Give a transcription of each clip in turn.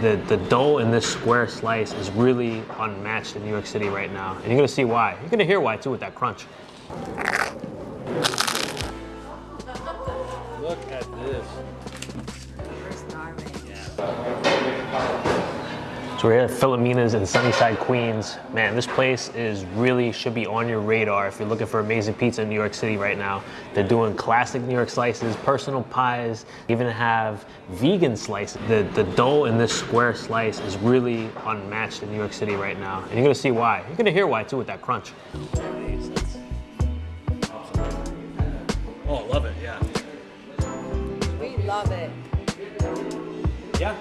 The, the dough in this square slice is really unmatched in New York City right now. And you're gonna see why. You're gonna hear why too with that crunch. Look at this. We're here at Filomena's in Sunnyside, Queens. Man, this place is really should be on your radar if you're looking for amazing pizza in New York City right now. They're doing classic New York slices, personal pies, even have vegan slices. The, the dough in this square slice is really unmatched in New York City right now. And you're gonna see why. You're gonna hear why too with that crunch. Oh, I love it, yeah. We love it. Yeah.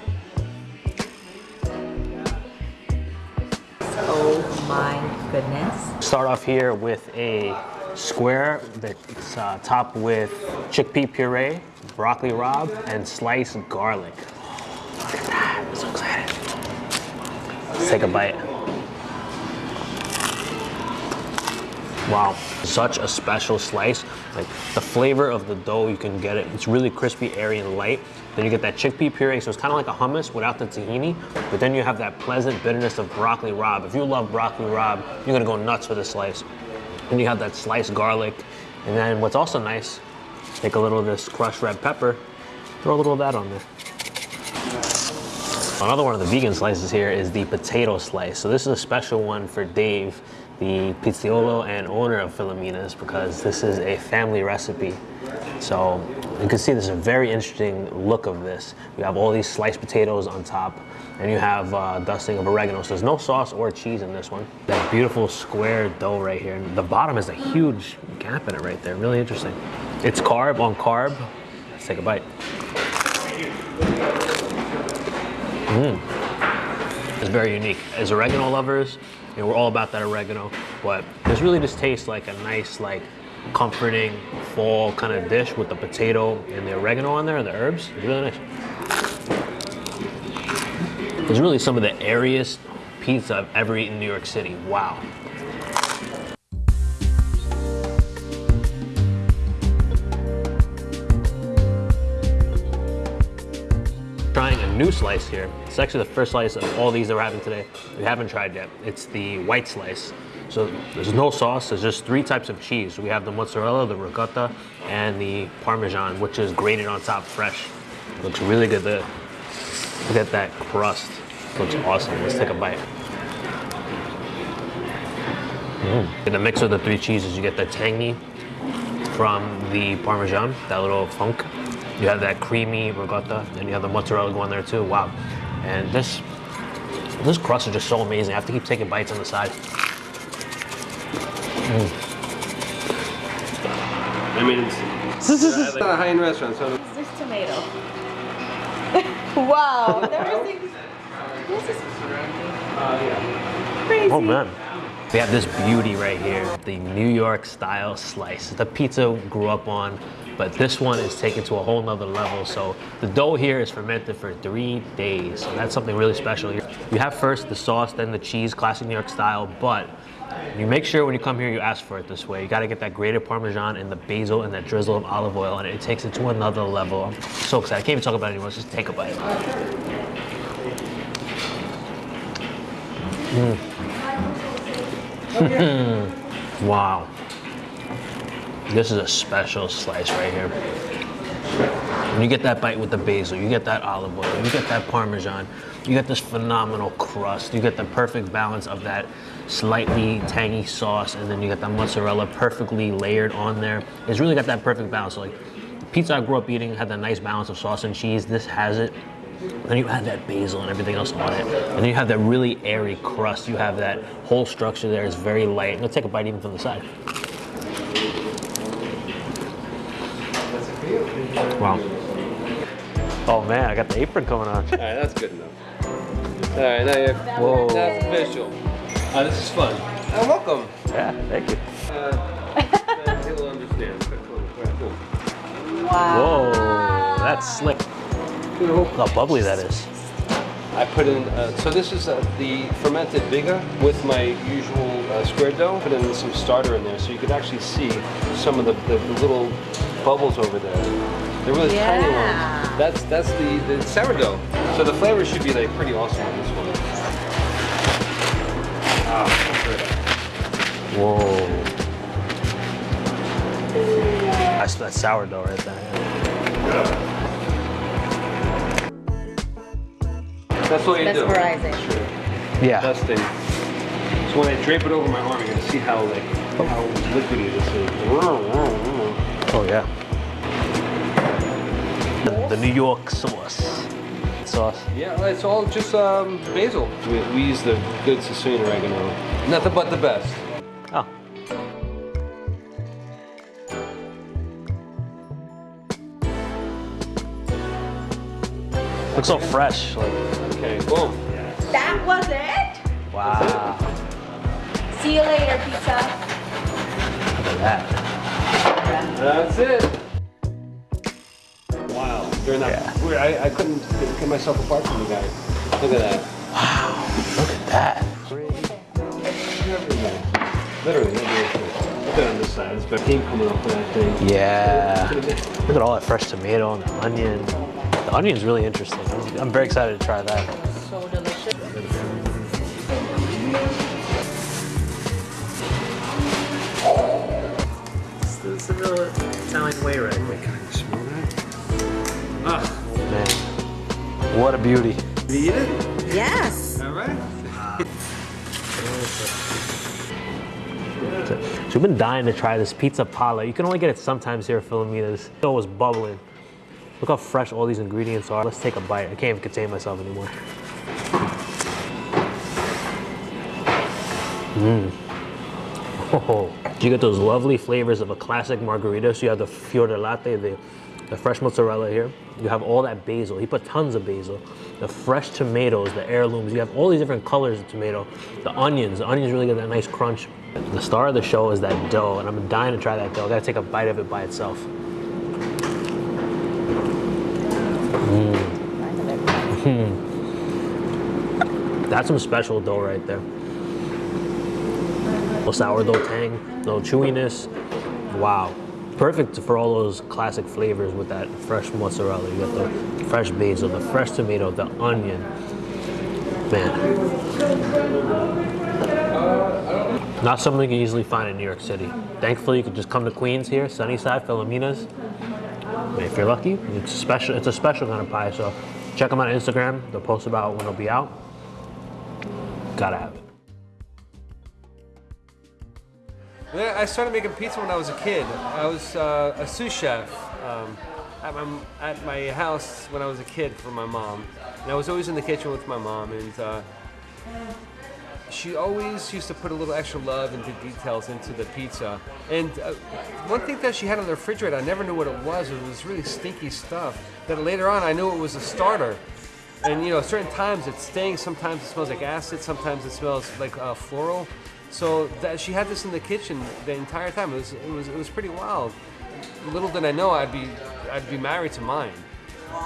Oh my goodness. Start off here with a square that's uh, topped with chickpea puree, broccoli rabe, and sliced garlic. Look at that, I'm so excited. Let's take a bite. Wow, such a special slice. Like the flavor of the dough, you can get it. It's really crispy, airy, and light. Then you get that chickpea puree, so it's kind of like a hummus without the tahini, but then you have that pleasant bitterness of broccoli rabe. If you love broccoli rabe, you're gonna go nuts for this slice. And you have that sliced garlic. And then what's also nice, take a little of this crushed red pepper, throw a little of that on there. Another one of the vegan slices here is the potato slice. So this is a special one for Dave, the pizzaiolo and owner of Filomena's because this is a family recipe. So you can see there's a very interesting look of this. You have all these sliced potatoes on top and you have uh, dusting of oregano. So there's no sauce or cheese in this one. That beautiful square dough right here. And the bottom has a huge gap in it right there. Really interesting. It's carb on carb. Let's take a bite. Mmm. It's very unique. As oregano lovers, you know, we're all about that oregano, but this really just tastes like a nice, like comforting fall kind of dish with the potato and the oregano on there and the herbs. It's really nice. It's really some of the airiest pizza I've ever eaten in New York City. Wow. Trying a new slice here. It's actually the first slice of all these that we're having today we haven't tried yet. It's the white slice. So there's no sauce, there's just three types of cheese. We have the mozzarella, the ricotta, and the parmesan, which is grated on top fresh. Looks really good there. Look at that crust. Looks awesome. Let's take a bite. Mm. In the mix of the three cheeses, you get the tangy from the parmesan, that little funk. You have that creamy ricotta, and you have the mozzarella going there too. Wow. And this this crust is just so amazing. I have to keep taking bites on the side. Mm. I mean, it's, it's not a high-end restaurant, so Is this tomato? wow. Everything. Oh. This is crazy. Oh man. We have this beauty right here, the New York style slice. The pizza grew up on, but this one is taken to a whole nother level. So the dough here is fermented for three days. So that's something really special. You have first the sauce, then the cheese, classic New York style, but you make sure when you come here you ask for it this way. You gotta get that grated Parmesan and the basil and that drizzle of olive oil and it takes it to another level. I'm so excited. I can't even talk about it anymore. Let's just take a bite. Mm. Wow. This is a special slice right here. When you get that bite with the basil, you get that olive oil, you get that parmesan, you get this phenomenal crust, you get the perfect balance of that slightly tangy sauce, and then you get that mozzarella perfectly layered on there. It's really got that perfect balance. Like pizza I grew up eating had that nice balance of sauce and cheese. This has it. Then you add that basil and everything else on it. And then you have that really airy crust. You have that whole structure there. It's very light. Let's take a bite even from the side. Wow. Oh man, I got the apron coming on. all right, that's good enough. All right, now you're, Whoa. that's official. Uh, this is fun. Uh, welcome. Yeah, thank you. Uh, he'll understand. Cool. Wow. Whoa, that's slick. Look how bubbly that is. I put in, uh, so this is uh, the fermented biga with my usual uh, square dough. Put in some starter in there so you can actually see some of the, the, little bubbles over there. They're really tiny ones. That's that's the, the sourdough. So the flavor should be like pretty awesome on this one. Ah. Whoa. That's that sourdough right there. That's what you do. Mesmerizing. Yeah. Best thing. So when I drape it over my arm, you're gonna see how like how liquidy this is. Oh yeah. The, the New York sauce. Sauce. Yeah, it's all just um, basil. We, we use the good Sicilian oregano. Nothing but the best. Oh. Looks so fresh. Like, Okay, boom. That was it? wow. See you later, pizza. Look at that. That's it. Wow. During that, Yeah. weird, I, I couldn't get myself apart from the guy. Look at that. Wow. Look at that. Literally, no bullshit. Look at on this side. It's got steam coming off of that thing. Yeah. Look at all that fresh tomato and the onion. The onion's really interesting. I'm, very excited to try that. So delicious. It's the Italian way right Can I smell that? Ah, Man, what a beauty. you eat it? Yes. All right. So we've been dying to try this pizza pala. You can only get it sometimes here at Filomena's. It was bubbling. Look how fresh all these ingredients are. Let's take a bite. I can't even contain myself anymore. Mmm. Oh, you get those lovely flavors of a classic margherita. So you have the fior di latte, the, the fresh mozzarella here. You have all that basil. He put tons of basil. The fresh tomatoes, the heirlooms. You have all these different colors of tomato. The onions. The onions really get that nice crunch. The star of the show is that dough, and I'm dying to try that dough. I gotta take a bite of it by itself. That's some special dough right there. little sourdough tang, little chewiness. Wow. Perfect for all those classic flavors with that fresh mozzarella. You got the fresh basil, the fresh tomato, the onion. Man. Not something you can easily find in New York City. Thankfully, you can just come to Queens here, Sunnyside, Filomena's. And if you're lucky, it's a special. It's a special kind of pie. So check them out on Instagram. They'll post about when it'll be out. Gotta have it. I started making pizza when I was a kid. I was uh, a sous chef um, at, my, at my house when I was a kid for my mom. And I was always in the kitchen with my mom, and uh, she always used to put a little extra love into details into the pizza. And uh, one thing that she had on the refrigerator, I never knew what it was. It was really stinky stuff. That later on, I knew it was a starter. And you know, certain times it stinks. Sometimes it smells like acid. Sometimes it smells like uh, floral. So that she had this in the kitchen the entire time. It was it was it was pretty wild. Little did I know I'd be I'd be married to mine.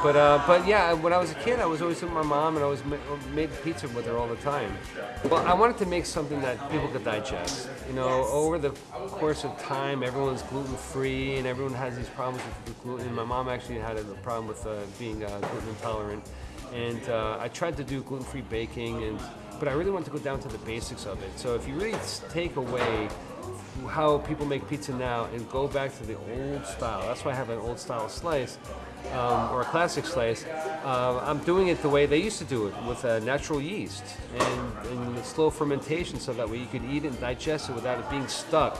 But uh, but yeah, when I was a kid, I was always with my mom, and I was ma- made pizza with her all the time. Well, I wanted to make something that people could digest. You know, over the course of time, everyone's gluten free, and everyone has these problems with gluten. My mom actually had a problem with uh, being uh, gluten intolerant, and uh, I tried to do gluten free baking, and but I really wanted to go down to the basics of it. So if you really take away how people make pizza now and go back to the old style. That's why I have an old style slice um, or a classic slice. Uh, I'm doing it the way they used to do it with uh, natural yeast and, and slow fermentation so that way you could eat it and digest it without it being stuck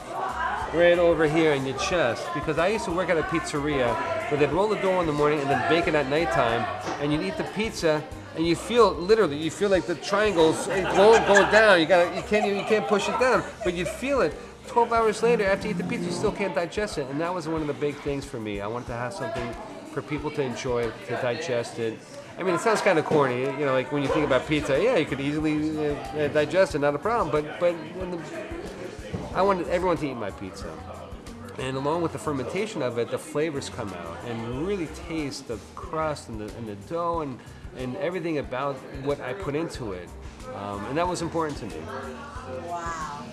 right over here in your chest. Because I used to work at a pizzeria where they'd roll the dough in the morning and then bake it at nighttime and you'd eat the pizza and you feel literally you feel like the triangles go, go down. You gotta, you can't you can't push it down, but you'd feel it. 12 hours later, after you eat the pizza, you still can't digest it, and that was one of the big things for me. I wanted to have something for people to enjoy, to digest it. I mean, it sounds kind of corny, you know, like when you think about pizza. Yeah, you could easily uh, digest it, not a problem. But but the, I wanted everyone to eat my pizza. And along with the fermentation of it, the flavors come out and really taste the crust and the, and the dough and, and everything about what I put into it. Um, and that was important to me. Wow.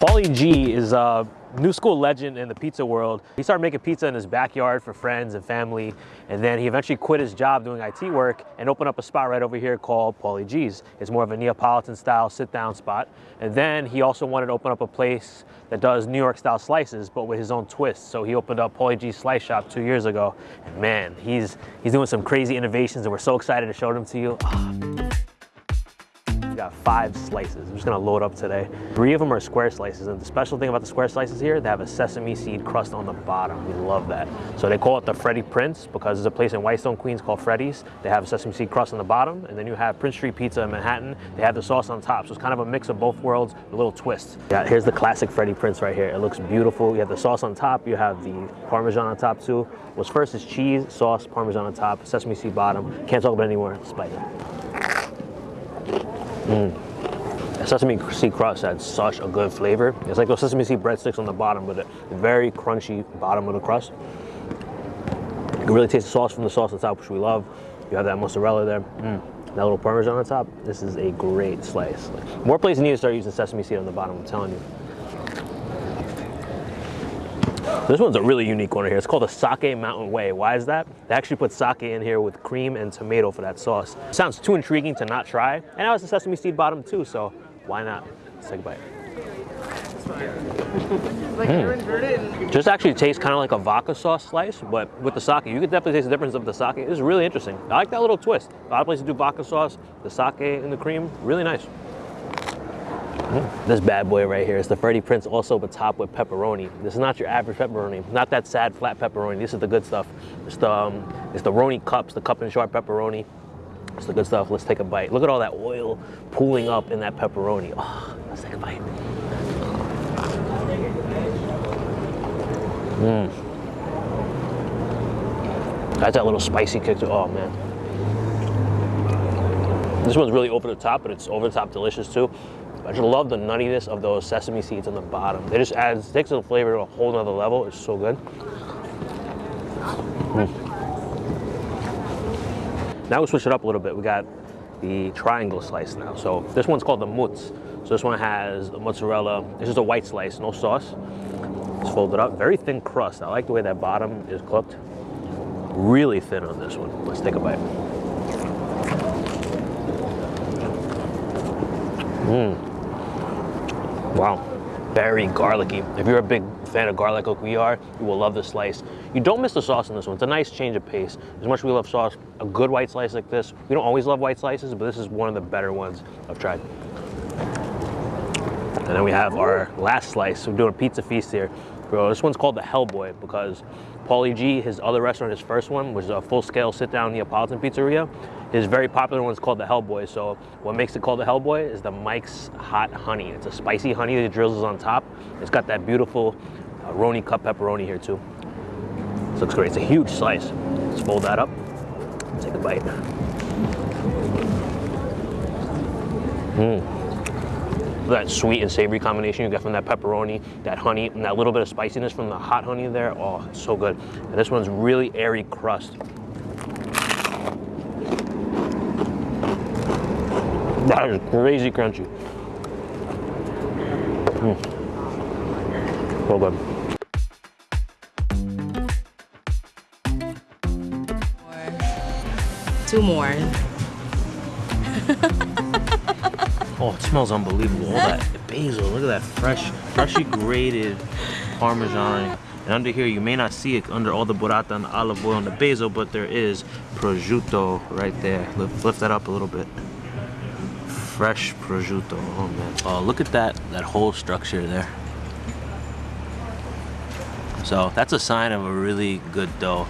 Paulie Gee is a new school legend in the pizza world. He started making pizza in his backyard for friends and family, and then he eventually quit his job doing IT work and opened up a spot right over here called Paulie Gee's. It's more of a Neapolitan style sit down spot. And then he also wanted to open up a place that does New York style slices, but with his own twist. So he opened up Paulie Gee's Slice Shop two years ago. And man, he's, he's doing some crazy innovations and we're so excited to show them to you. Ah. Got five slices. I'm just gonna load up today. Three of them are square slices, and the special thing about the square slices here, they have a sesame seed crust on the bottom. We love that. So they call it the Freddie Prince because there's a place in Whitestone, Queens called Freddy's. They have a sesame seed crust on the bottom, and then you have Prince Street Pizza in Manhattan. They have the sauce on top, so it's kind of a mix of both worlds, a little twist. Yeah, here's the classic Freddie Prince right here. It looks beautiful. You have the sauce on top, you have the Parmesan on top too. What's first is cheese, sauce, Parmesan on top, sesame seed bottom. Can't talk about it anymore, spicy. Sesame seed crust had such a good flavor. It's like those sesame seed breadsticks on the bottom with a very crunchy bottom of the crust. You can really taste the sauce from the sauce on top, which we love. You have that mozzarella there. Mm. That little parmesan on top. This is a great slice. More places need to start using sesame seed on the bottom, I'm telling you. This one's a really unique one right here. It's called the Sake Mountain Way. Why is that? They actually put sake in here with cream and tomato for that sauce. Sounds too intriguing to not try. And now it's a sesame seed bottom too, so why not? Let's take a bite. Mm. Just actually tastes kind of like a vodka sauce slice, but with the sake. You can definitely taste the difference of the sake. It's really interesting. I like that little twist. A lot of places do vodka sauce, the sake and the cream. Really nice. Mm. This bad boy right here is the Freddie Prince also but topped with pepperoni. This is not your average pepperoni, not that sad flat pepperoni. This is the good stuff. It's the, um, it's the Roni cups, the cup and char pepperoni. It's the good stuff. Let's take a bite. Look at all that oil pooling up in that pepperoni. Oh, let's take a bite. Mmm. That's that little spicy kick to, oh man. This one's really over the top, but it's over the top delicious too. I just love the nuttiness of those sesame seeds on the bottom. They just adds, takes the flavor to a whole nother level. It's so good. Mm. Now we switch it up a little bit. We got the triangle slice now. So this one's called the mutz. So this one has mozzarella. This is a white slice, no sauce. It's folded up, very thin crust. I like the way that bottom is cooked. Really thin on this one. Let's take a bite. Mmm. Wow, very garlicky. If you're a big fan of garlic like we are, you will love this slice. You don't miss the sauce in this one. It's a nice change of pace. As much as we love sauce, a good white slice like this, we don't always love white slices, but this is one of the better ones I've tried. And then we have our last slice. We're doing a pizza feast here. Bro, this one's called the Hellboy because Paulie Gee, his other restaurant, his first one, was a full-scale sit-down Neapolitan pizzeria. His very popular one is called the Hellboy. So what makes it called the Hellboy is the Mike's Hot Honey. It's a spicy honey that drizzles on top. It's got that beautiful uh, Roni cup pepperoni here too. This looks great. It's a huge slice. Let's fold that up. Take a bite. Mmm that sweet and savory combination you get from that pepperoni, that honey, and that little bit of spiciness from the hot honey there. Oh, so good. And this one's really airy crust. That is crazy crunchy. Mm. So good. Two more. Oh, it smells unbelievable. All that basil, look at that fresh, freshly grated Parmesan. And under here, you may not see it under all the burrata and the olive oil and the basil, but there is prosciutto right there. Lift, lift that up a little bit. Fresh prosciutto, oh man. Oh, look at that, that whole structure there. So that's a sign of a really good dough.